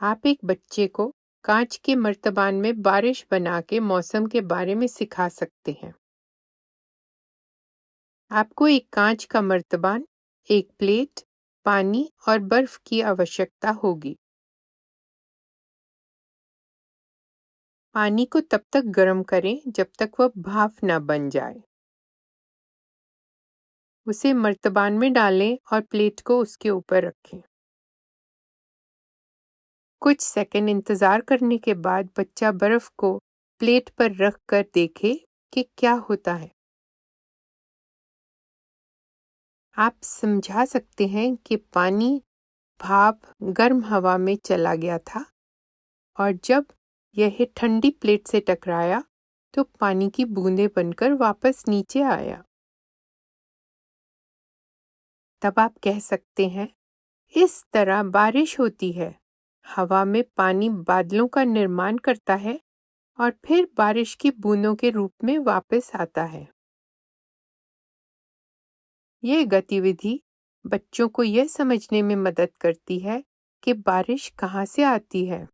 आप एक बच्चे को कांच के मर्तबान में बारिश बना के मौसम के बारे में सिखा सकते हैं। आपको एक कांच का मर्तबान, एक प्लेट, पानी और बर्फ़ की आवश्यकता होगी। पानी को तब तक गर्म करें जब तक वह भाप न बन जाए। उसे मर्तबान में डालें और प्लेट को उसके ऊपर रखें। कुछ सेकंड इंतज़ार करने के बाद बच्चा बर्फ़ को प्लेट पर रख कर देखे कि क्या होता है। आप समझा सकते हैं कि पानी भाप गर्म हवा में चला गया था और जब यह ठंडी प्लेट से टकराया तो पानी की बूंदें बनकर वापस नीचे आया। तब आप कह सकते हैं, इस तरह बारिश होती है। हवा में पानी बादलों का निर्माण करता है और फिर बारिश की बूंदों के रूप में वापस आता है। यह गतिविधि बच्चों को यह समझने में मदद करती है कि बारिश कहाँ से आती है।